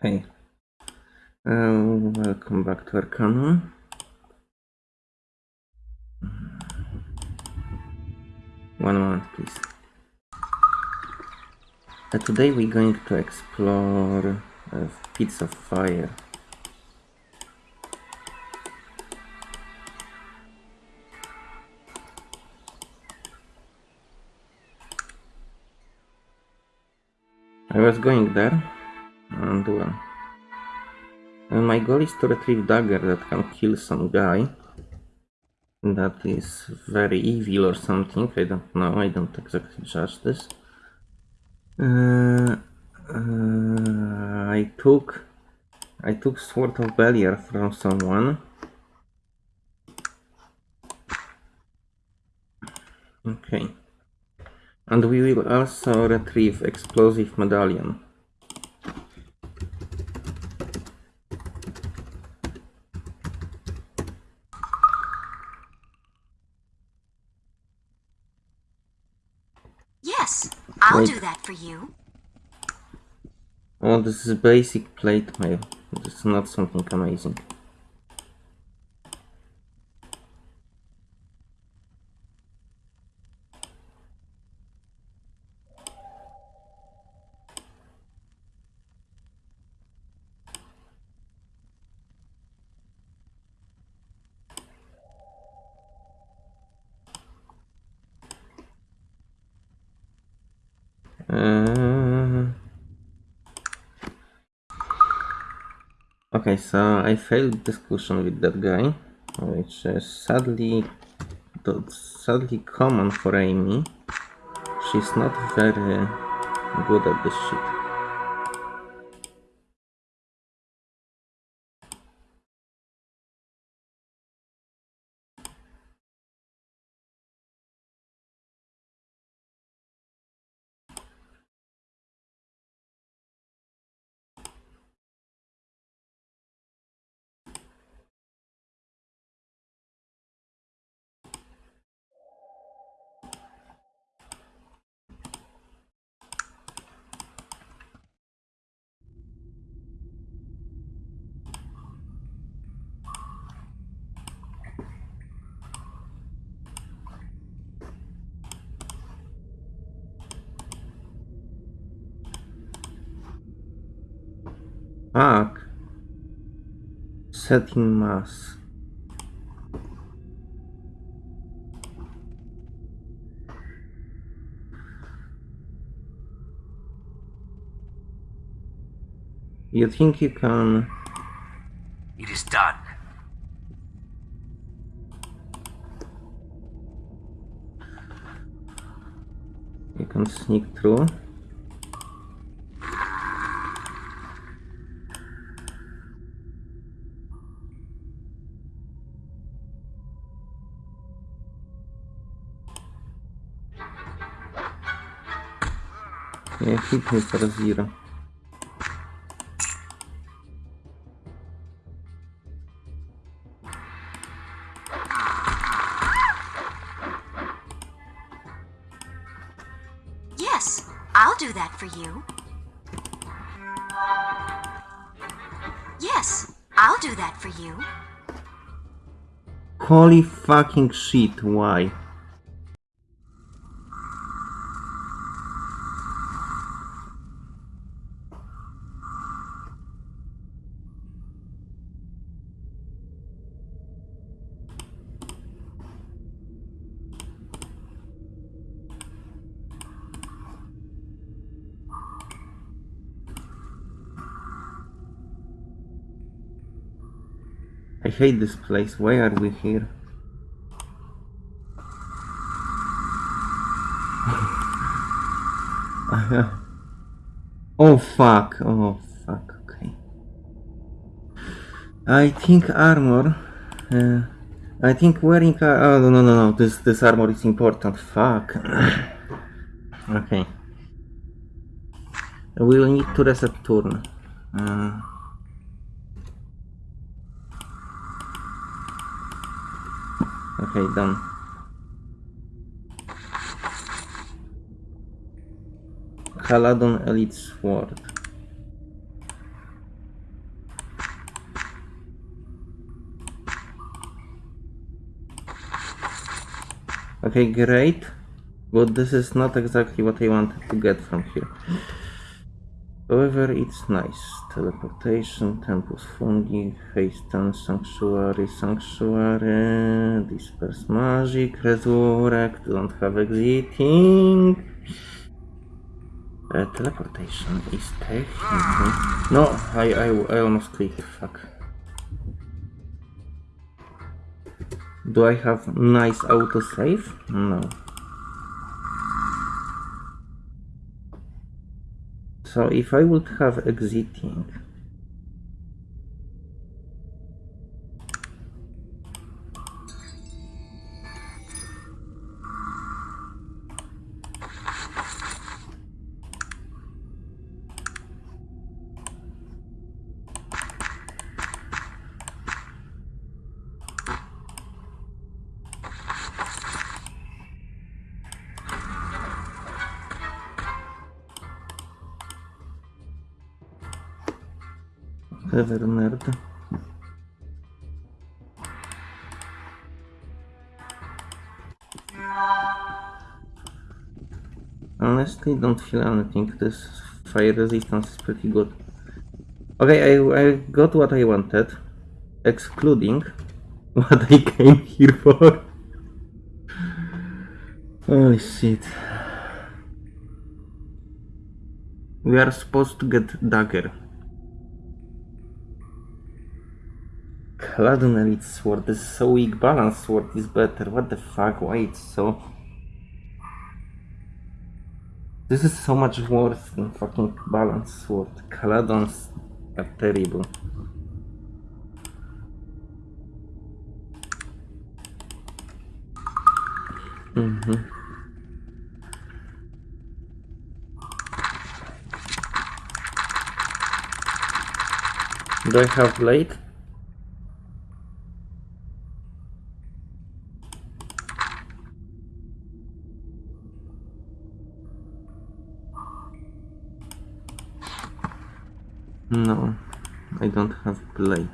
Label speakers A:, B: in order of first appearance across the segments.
A: Hey. Uh, welcome back to Arcanum. One moment, please. Uh, today we're going to explore uh, Pits of Fire. I was going there, and well, uh, my goal is to retrieve dagger that can kill some guy that is very evil or something. I don't know. I don't exactly judge this. Uh, uh, I took I took Sword of Beliar from someone. Okay. And we will also retrieve explosive medallion.
B: Yes, I'll
A: Wait.
B: do that for you.
A: Oh, this is basic plate mail. This is not something amazing. Uh, okay, so I failed discussion with that guy, which is sadly, sadly common for Amy. She's not very good at this shit. Fuck. Setting mass. You think you can...
C: It is done.
A: You can sneak through? Yeah, hit me for.
B: Yes, I'll do that for you. Yes, I'll do that for you.
A: Holy fucking shit, why? I hate this place. Why are we here? oh fuck. Oh fuck. Okay. I think armor. Uh, I think wearing. ar- Oh no no no no. This this armor is important. Fuck. okay. We will need to reset turn. Uh, Okay, done. Caladon Elite Sword. Okay, great. But this is not exactly what I wanted to get from here. However, it's nice. Teleportation, Tempus Fugit, Hasten, Sanctuary, Sanctuary, Disperse Magic, Resurrect, don't have exiting. Uh, teleportation is technically... No, I, I, I almost clicked, fuck. Do I have nice autosave? No. So if I would have exiting, Ever nerd. Honestly, don't feel anything. This fire resistance is pretty good. Okay, I, I got what I wanted, excluding what I came here for. Holy shit. We are supposed to get dagger. Caladon Elite Sword. This is so weak. Balance Sword is better. What the fuck? Why it's so... This is so much worse than fucking Balance Sword. Caladons are terrible. Mm-hmm. Do I have blade? No, I don't have blade.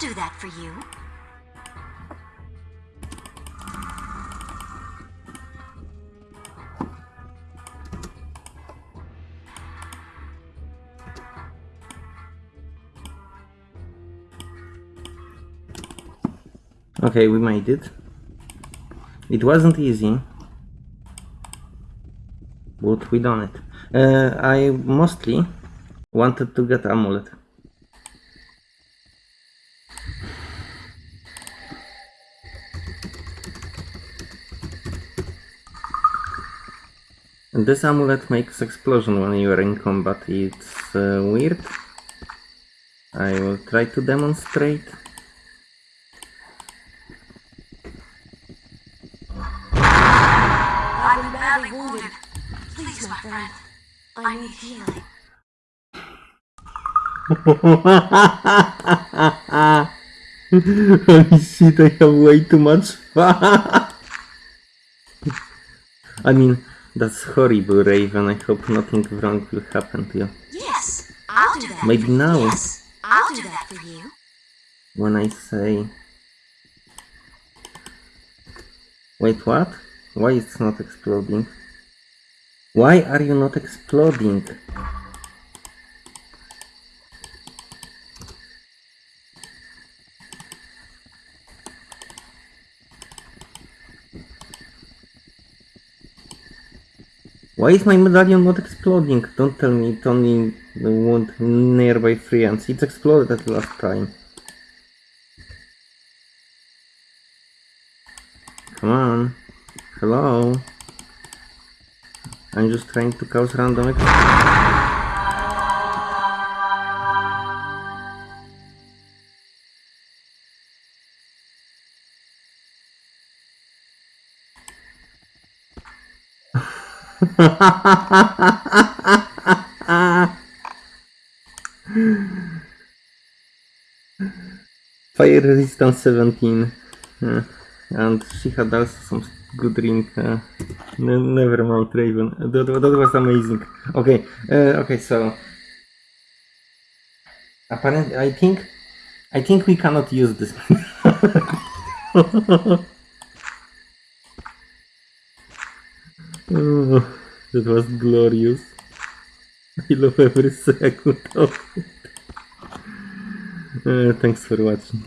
B: I'll do that for you.
A: Okay, we made it. It wasn't easy, but we done it. Uh, I mostly wanted to get amulet. This amulet makes explosion when you are in combat. It's uh, weird. I will try to demonstrate.
B: I'm badly wounded. Please, my friend. I need healing.
A: Holy shit, I have way too much fun. I mean, that's horrible, Raven. I hope nothing wrong will happen to you.
B: Yes, I'll do that.
A: Maybe now.
B: Yes, I'll do that for you.
A: When I say... Wait, what? Why it's not exploding? Why are you not exploding? Why is my medallion not exploding? Don't tell me only wound nearby friends. It exploded at last time. Come on. Hello. I'm just trying to cause random ex- Fire resistance 17. Uh, and she had also some good ring. Uh, ne- never mind, Raven. That, that was amazing. Okay, uh, okay, so apparently, I think, I think we cannot use this. oh, that was glorious. I love every second of it. Uh, thanks for watching.